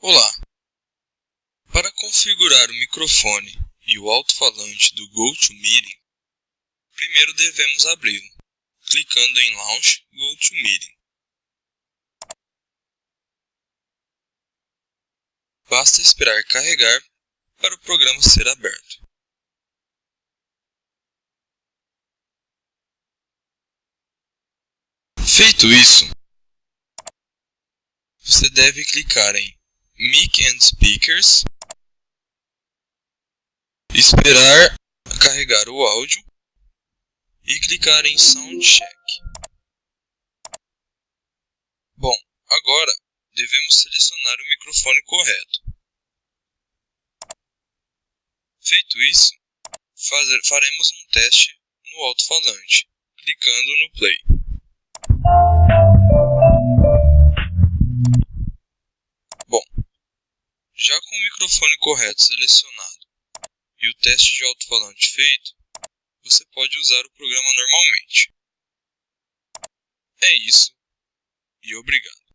Olá! Para configurar o microfone e o alto-falante do GoToMeeting, primeiro devemos abri-lo, clicando em Launch GoToMeeting. Basta esperar carregar para o programa ser aberto. Feito isso, você deve clicar em Mic and Speakers, esperar carregar o áudio e clicar em Sound Check. Bom, agora devemos selecionar o microfone correto. Feito isso, fazer, faremos um teste no alto-falante, clicando no Play. Já com o microfone correto selecionado e o teste de alto-falante feito, você pode usar o programa normalmente. É isso e obrigado.